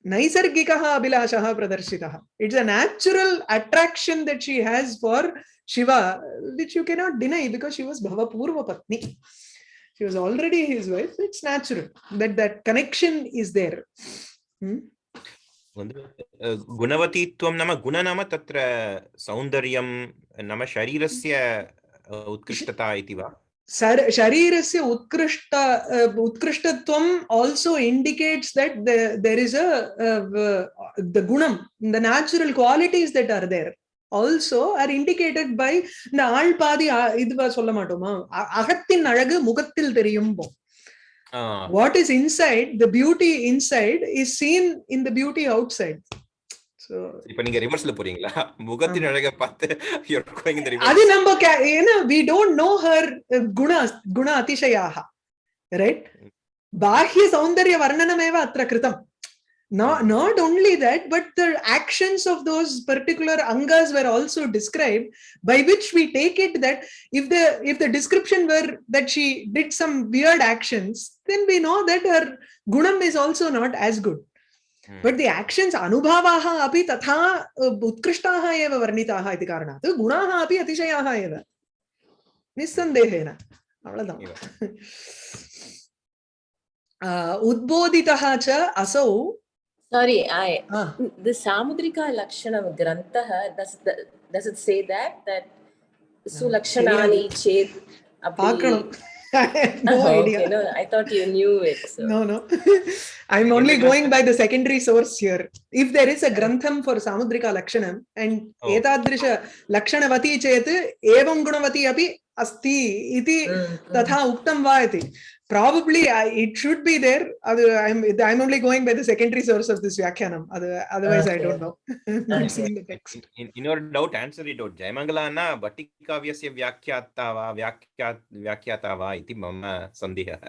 naisargikaha abhilashaha pradarshitaha. It's a natural attraction that she has for Shiva, which you cannot deny because she was Bhavapurva Patni. She was already his wife. It's natural that that connection is there. Hmm? गुणवतीत्वं नाम गुणनाम tatra सौन्दर्यं nama sharirasya. उत्कृष्टता इति वा? शरीरस्य उत्कृष्ट उत्कृष्टत्वम् also indicates that there is the गुणं the natural qualities that are there also are indicated by இந்த ஆள் பாதி இதுவா சொல்ல மாட்டோமா? அகத்தின் அழகு முகத்தில் தெரியும் what is inside the beauty inside is seen in the beauty outside so இப்போ நீங்க ரிவர்ஸ்ல போறீங்களா? முகத்தின் அழகை பார்த்து அது நம்ம ஏன்னா we guna no her not not only that but the actions of those particular angas were also described by which we take it that if the if the description were that she did some weird actions then we know that her gunam is also not as good. But the actions अनुभवाः अपि तथा उत्कृष्टाः एव वर्णिताः इति कारणात् गुणाः अपि अतिशयाः एव निस्सन्देहेन अवलदाम् उद्बोधितः च असौ Sorry, I ah. the Samudrika Lakshanam Grantaha does the, does it say that that Sulakshanani Chet Apakranam I have no Oh, idea. okay, no, I thought you knew it. So. No, no. I'm only going by the secondary source here. If there is a grantham for Samudrika Lakshanam and Oh. etadrisha Lakshanavati chet evam gunavati api asti iti Mm, mm. तथा उक्तं वा इति probably I, it should be there Other, i'm i'm only going by the secondary source of this vyakyanam Other, otherwise i Okay. don't know not Okay. seen the text in, in your doubt answer it out जयमङ्गला न भट्टिकाव्यस्य व्याख्याता वा व्याख्या व्याख्याता वा इति मम सन्देहः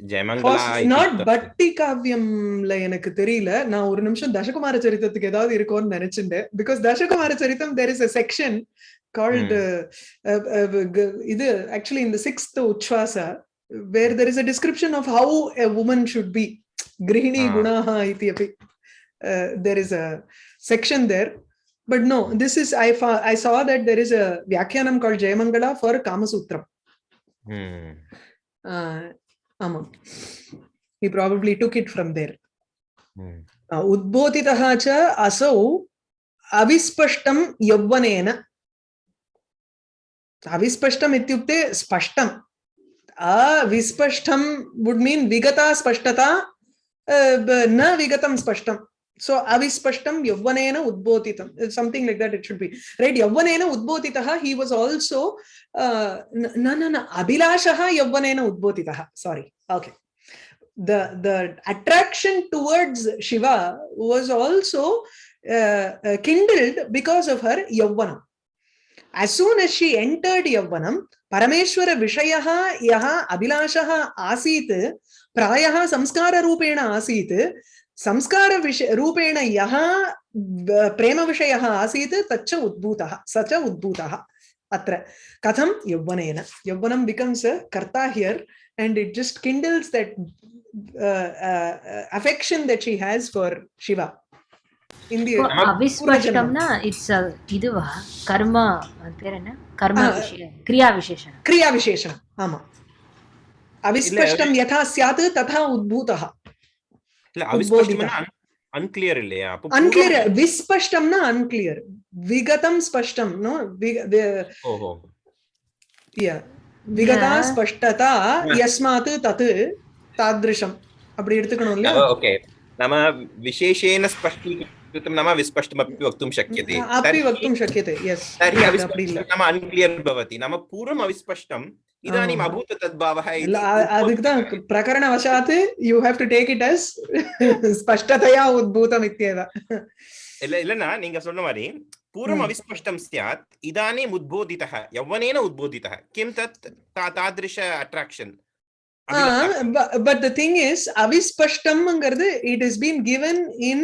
जयमङ्गला इति நாட் उक्तं। பட்டி காவியம்ல எனக்கு தெரியல நான் ஒரு நிமிஷம் தசகுமார சரித்திரத்துக்கு ஏதாவது இருக்கும்னு நினைச்சிருந்தேன் because Dasakumara Charitam there is a section called uh, uh, uh, g- இது actually in the sixth uchvasa where there is a description of how a woman should be. Grihini ah. gunaha iti api. Uh, there is a section there. But no, hmm. this is, I, I saw that there is a Vyakhyanam called Jayamangala for Kamasutram. Hmm. Uh, He probably took it from there. Hmm. Uh, aso cha asau avispashtam yavvaneena. Avispashtam ityukte spashtam avispashtam would mean vigata spashtata, uh, na vigatam spashtam. So avispashtam yavvanena udbodhitam, something like that it should be. Right, yavvanena udbodhitaha, he was also, uh, na na na, abhilashaha yavvanena udbodhitaha, sorry, okay. The, the attraction towards Shiva was also uh, uh, kindled because of her yavvana as soon as she entered Yavvanam, Parameshwara Vishayaha Yaha Abhilashaha Asit, Prayaha Samskara Rupena Asit, Samskara Rupena Yaha Prema Vishayaha Asit, Tacha Udbhutaha, Sacha Udbhutaha. Atra. Katham Yavvanena. Yavvanam becomes a karta here and it just kindles that uh, uh, affection that she has for Shiva. ಅವಿಸ್ಮರಿಕಂನ it's ಇದುವ ಕರ್ಮ ಪೇರೇನ ಕರ್ಮ ಕ್ರಿಯಾ ವಿಶೇಷಣ ಕ್ರಿಯಾ ವಿಶೇಷಣ ಆಮ ಅವಿಸ್ಪಷ್ಟಂ ಯಥಾ ಸ್ಯಾತ್ ತಥಾ ಉದ್ಭೂತಃ ಅನ್ಕ್ಲಿಯರ್ இல்லையா? அன்க்ளியர் விஸ்பஷ்டம்னா அன்க்ளியர் விகதம் ஸ்பஷ்டம் நோ? ஓஹோ. யா விகதா ஸ்பஷ்டதா யஸ்மாத் தத் தாத்ருஷம். அப்படி எடுத்துக்கணும் இல்லையா? ஓகே. நம்ம விசேஷேன ஸ்பஷ்டீகரணம் विस्तृतं नाम विस्पष्टमपि वक्तुं शक्यते। अपि वक्तुं शक्यते यस् तर्हि अविस्पष्टं नाम अन्क्लियर् भवति। नाम पूर्वम् अविस्पष्टम् इदानीम् oh. अभूत तद्भावः प्रकरणवशात् you have to take it as ஸ்பஷ்டதையா உத்பூதம் இத்யேவ இல்ல இல்லனா நீங்க சொன்ன மாதிரி पूर्वम् hmm. अविस्पष्टं स्यात् इदानीम् उद्बोधितः यौवनेन उद्बोधितः। किं तत्? तादृश attraction but the thing is avispashtamங்கிறது it has been given in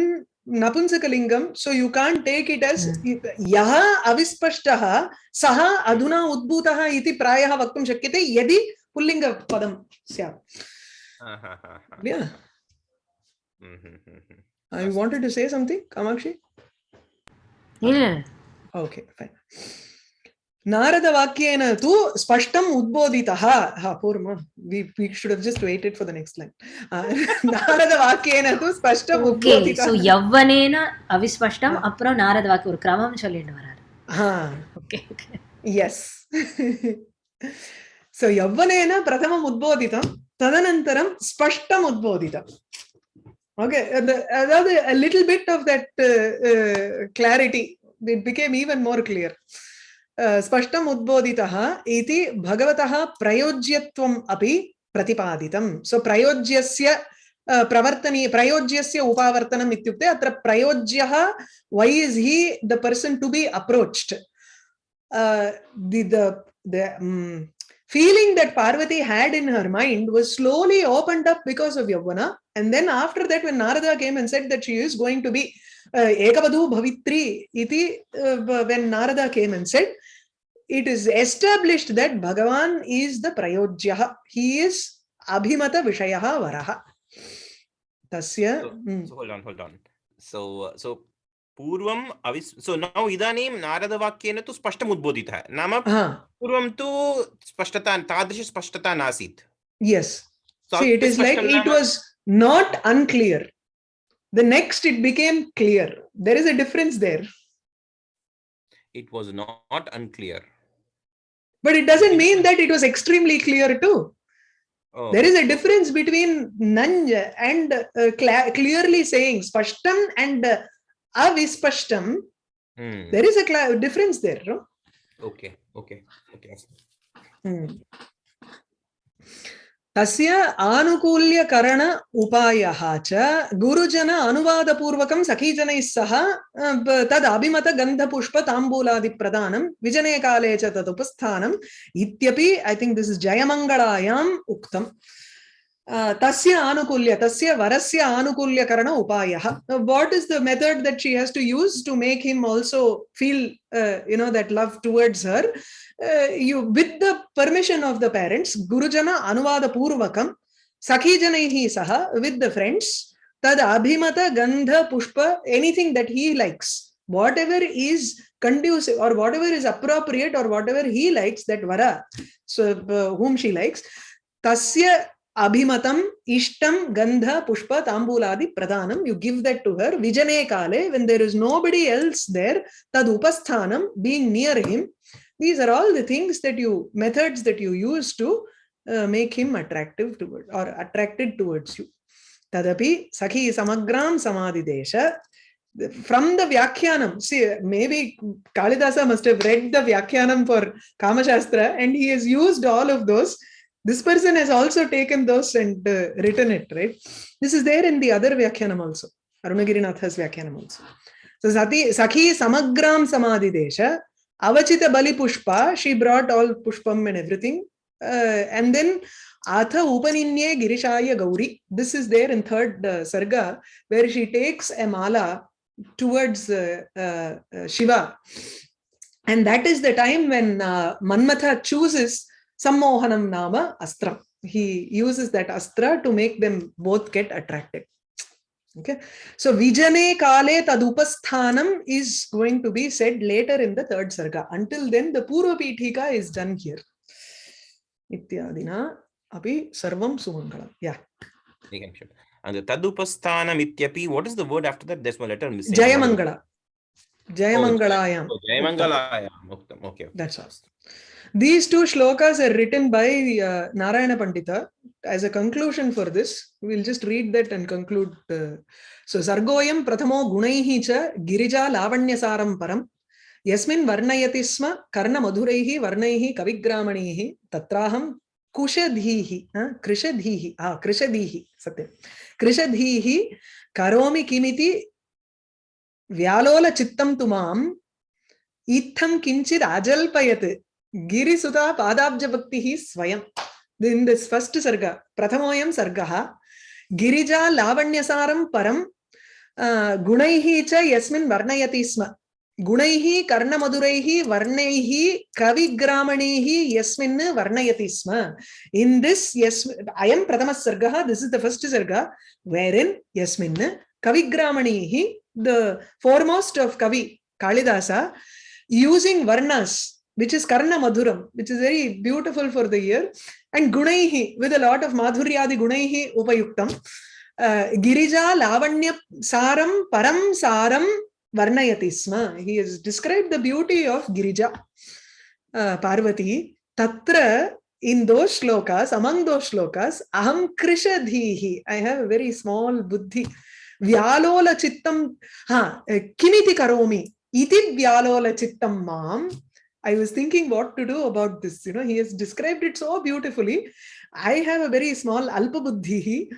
नपुंसकलिङ्गं so you can take it as यः अविस्पष्टः सः अधुना उद्भूतः इति प्रायः वक्तुं शक्यते यदि पुल्लिङ्गपदं स्यात्। I wanted to say something Kamakshi? Okay fine Narada Vakyena tu spashtam udboditaha. Ha, poor ma. We, we should have just waited for the next line. Uh, Narada Vakyena tu spashtam okay, udboditaha. So, Yavvanena avispashtam, apro Narada Vakya, ஒரு கிரமம் சொல்லிட்டு வரார். Okay yes so యవ్వనేన ప్రథమం ఉద్బోధితం తదనంతరం స్పష్టం ఉద్బోధితం okay అதாவது little bit of that clarity it became even more clear स्पष्टम् उद्बोधितः इति भगवतः प्रयोज्यत्वम् अपि प्रतिपादितं सो प्रयोज्यस्य uh, प्रवर्तनीय प्रयोज्यस्य उपावर्तनम् इत्युक्ते अत्र प्रयोज्यः to be approached uh, the the the um, feeling that Parvati had in her mind was slowly opened up because of Yavana. And then after that, when Narada came and said that she is going to be uh, Ekavadhu Bhavitri, iti, uh, when Narada came and said, it is established that Bhagavan is the Prayojyaha. He is Abhimata Vishayaha Varaha. Tasya. So- mm. so hold on hold on so uh, so पूर्वम् अविस् सो नौ इदानीं नारदवाक्येन तु स्पष्टम् उद्बोधितः नाम Ah, पूर्वं तु स्पष्टता नासीत् yes. So See, it is like अविस्पष्टं it नाम- was not unclear. The next it became clear. There is a difference there. it was not unclear But it doesn't mean that it was extremely clear too. Oh, There is a difference between Nanja and uh, cla- clearly saying Spashtam and uh, Avispashtam. hmm, There is a difference there. No? Okay, okay, okay. Hmm. तस्य आनुकूल्यकरण उपायः च गुरुजन अनुवादपूर्वकं सखीजनैः सह तद् अभिमतगन्धपुष्पताम्बूलादिप्रदानं विजने काले च तद् उपस्थानम् इत्यपि ऐ थिङ्क् दिस् इस् जयमङ्गलायाम् उक्तम्। तस्य आनुकूल्य, तस्य वरस्य आनुकूल्यकरण उपायः। What is the method that she has to use to make him also feel you know that love towards her you with the permission of the parents gurujana anuvada purvakam sakhi janaihi saha with the friends tad abhimata gandha pushpa anything that he likes whatever is conducive or whatever is appropriate or whatever he likes that vara so uh, whom she likes tasya abhimatam ishtam gandha pushpa tambuladi pradanam you give that to her vijane kale when there is nobody else there tad upasthanam being near him these are all the things that you methods that you use to uh, make him attractive toward or attracted towards you. Tadapi sakhi samagram samadidesha from the vyakhyanam see maybe kalidasa must have read the vyakhyanam for kamashastra and he has used all of those. This person has also taken those and uh, written it right? This is there in the other vyakhyanam also. Arunagirinath's vyakhyanam also. So sati sakhi samagram samadidesha avachita bali pushpa she brought all pushpam and everything uh, and then atha upaninye girishaya gauri this is there in third uh, sarga where she takes a mala towards uh, uh, uh, shiva and that is the time when uh, manmatha chooses sammohanam nama Astra. he uses that astra to make them both get attracted okay so vijane kale tadupasthanam is going to be said later in the third sarga until then the purva pithika is done here ityadina api sarvam sumangalam yeah and तदुपस्थानम् इत्यपि what is the word after that there's one letter missing jayamangala jayamangalayam Oh, जयमङ्गलायाम् उक्तम् okay That's all. These two shlokas are written by uh, Narayana Pandita. As a conclusion for this, we'll just read that and conclude. Uh, so, Sargoyam Prathamo Gunaihi cha Girija Lavanyasaram Param Yasmin Varnayati Sma Karna Madhuraihi Varnaihi Kavigramanihi Tatraham Kushadhihi uh, Krishadhihi ah, Krishadhihi Satyam Krishadhihi Karomi Kimiti Vyalola Chittam Tumam Itham Kinchid Ajalpayat गिरिसुता पादाब्जभक्तिः स्वयं in this first sarga, prathamoyam sargaha, girija lavanyasaram param uh, gunaihi cha yasmin varnayati sma. गुणैः कर्णमधुरैः वर्णैः कविग्रामणैः यस्मिन् वर्णयति स्म in this yes अयं प्रथमः सर्गः this is the first सर्ग वेर् in यस्मिन् कविग्रामणैः द फोर्मोस्ट् आफ् कवि कालिदास यूसिङ्ग् वर्णस् which is Karna Madhuram, which is very beautiful for the year, and Gunaihi, with a lot of Madhuryadi Gunaihi Upayuktam. Uh, Girija Lavanya Saram Param Saram Varnayati Sma. He has described the beauty of Girija, uh, Parvati. Tatra, in those shlokas, among those shlokas, Aham Krishadhihi. I have a very small buddhi. Vyalola Chittam, ha, Kimiti Karomi. Iti Vyalola Chittam Mam. I was thinking what to do about this. You know, he has described it so beautifully. I have a very small alpa buddhi.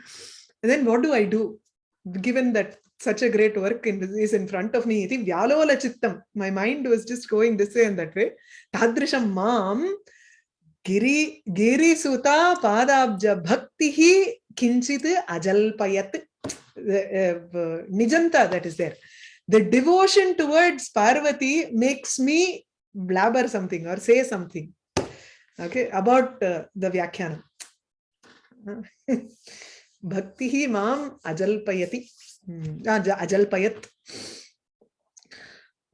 And then what do I do? Given that such a great work in, is in front of me, chittam. My mind was just going this way and that way. Tadrisham mam giri giri suta padabja bhaktihi kinchit ajalpayat. Uh, nijanta that is there. The devotion towards Parvati makes me blabber something or say something okay about uh, the vyakhyana bhakti hi mam ajalpayati ajalpayat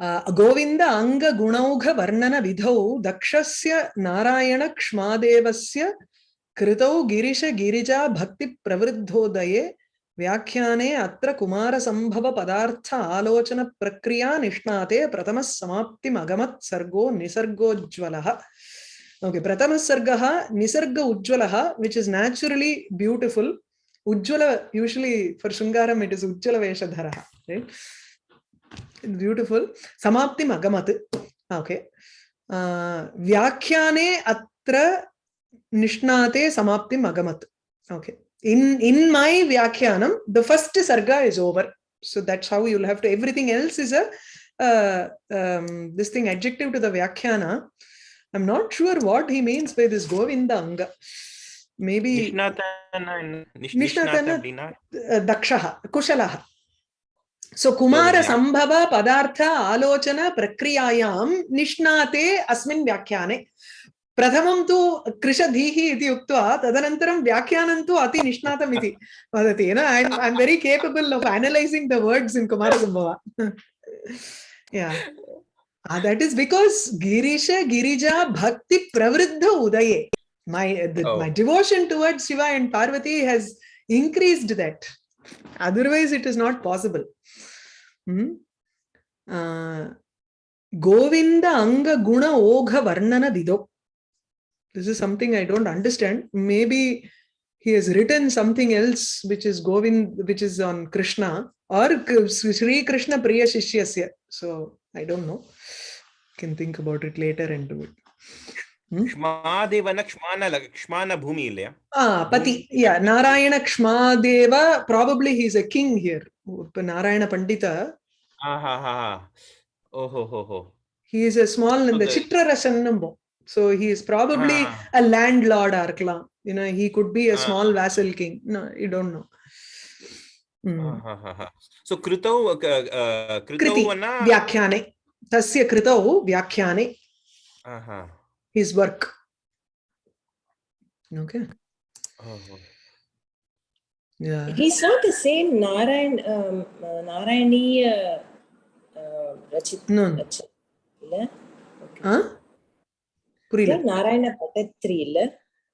uh, govinda anga gunaugha varnana vidhau dakshasya Govinda अङ्गगुणौघवर्णनविधौ दक्षस्य नारायणक्ष्मादेवस्य कृतौ गिरिशगिरिजा भक्तिप्रवृद्धोदये व्याख्याने अत्र कुमार संभव पदार्थ आलोचन प्रक्रिया निष्णाते प्रथम समाप्ति मगमत सर्गो निसर्गोज्वल ओके प्रथम सर्ग निसर्ग उज्ज्वलः विच् इस् नेचुरलि ब्यूटिफुल् उज्ज्वल फॉर श्रृंगारम इट इज़ इस् उज्ज्वलवेषधरः ब्यूटिफुल समाप्ति मगमत ओके व्याख्याने अत्र निष्णाते समाप्ति मगमत okay okay. in in my Vyakhyanam, the first sarga is over. So that's how you'll have to, everything else is a, uh, um, this thing adjective to the Vyakhyana. I'm not sure what he means by this govinda anga Maybe Nishnatana, Nishnatana, Dakshaha, Kushalaha. So Kumara Sambhava Padartha Alochana prakriyayam Nishnate Asmin Vyakhane. प्रथमं तु कृशधीः इति उक्त्वा तदनन्तरं व्याख्यानं तु अति निष्णातम् इति वदति न I am very capable of analysing the words in Kumarasambhava Ah, Bhakti Pravriddha Udaye. My, the, Oh. my devotion towards Shiva and Parvati has increased that. Otherwise, it is not possible. Hmm? Uh, Govinda Anga Guna Ogha Varnana Dido. this is something I don't understand. Maybe he has written something else, which is Govind, which is on Krishna or Sri Krishna Priya Shishyasya. So I don't know. Can think about it later and do it. ಕ್ಷಮಾದೇವನ ಕ್ಷಮಾನ ಕ್ಷಮಾನ ಭೂಮಿ a king here. Yeah Narayana Kshamadeva Pandita. He's ha king here Narayana ho ಓಹೋ ಹೋ ಹೋ he is a small ಚಿತ್ರರಸನ್ ನಂಬೋ so he is probably ah. a landlord Arkalam. You know, he could be a ah. small vassal king. No, you don't know. Mm. So Kritau, uh, uh, Kriti, vana... Vyakhane. Tasya Kritau, Vyakhane. Aha. His work. Okay. Oh. Yeah. He's not the same Narayan, um, Narayani uh, uh, Rachit. No. Rachit. Yeah? Okay. Huh? புரியல. நாராயண பட்டத்ரி இல்ல?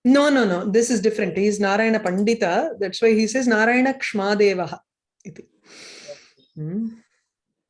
No no no this is different is Narayana Pandita that's why he says Narayana Kshamadeva இது ம்